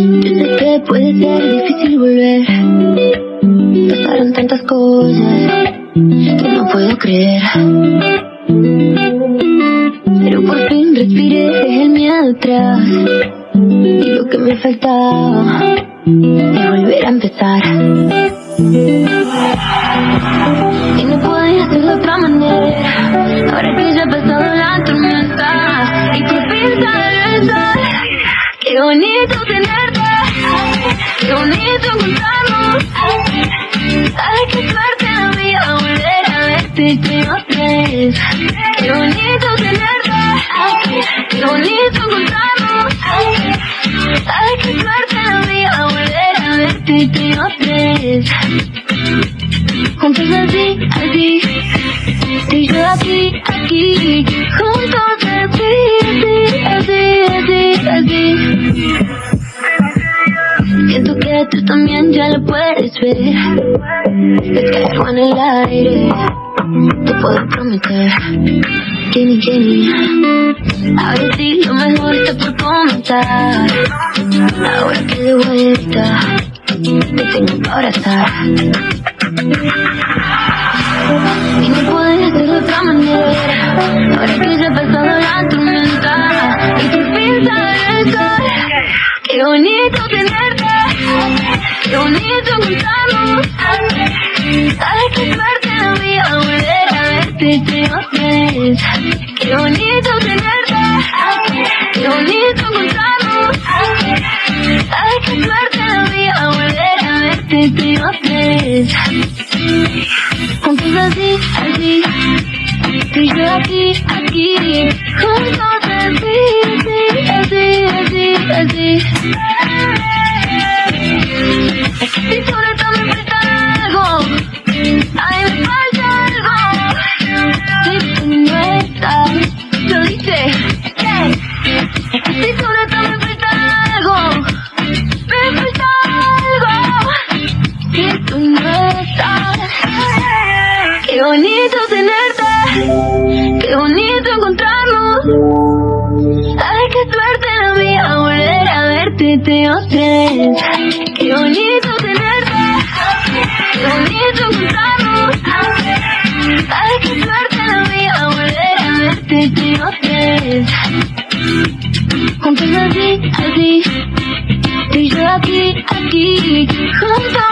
Yo sé que puede ser difícil volver. Pasaron tantas cosas que no puedo creer. Pero por fin respiré, dejé el miedo atrás. Y lo que me faltaba es volver a empezar. Qué bonito tenerte. Qué bonito encontrarnos. Ay, qué suerte la mía volver a verte vez. Qué bonito tenerte. Qué bonito encontrarnos. Ay, qué suerte la mía volver a verte otra vez. Juntos así, así. Y yo aquí, aquí. Juntos así, así, así, así. Tú también ya lo puedes ver. Es que algo en el aire. Te puedo prometer. Jenny, Jenny. Ahora sí, lo mejor está por comenzar. Ahora que de vuelta te tengo que abrazar. Y no puedes de otra manera. Ahora que ya ha pasado la tormenta. Y fin sale el sol. Qué bonito tenerte. Qué bonito encontrarnos. Ay, qué suerte la mía volver a verte otra vez. Qué bonito tenerte. Qué bonito encontrarnos. Ay, qué suerte la mía volver a verte otra vez. Juntos así, así. Tú y yo aquí, aquí. Juntos así, así, así, así, así. Bonito tenerte. Qué bonito encontrarnos. Ay, qué suerte la mía volver a verte otra vez. Qué bonito tenerte. Qué bonito encontrarnos. Ay, qué suerte la mía volver a verte otra vez. Juntos así, así. Tú y yo aquí, aquí. Juntos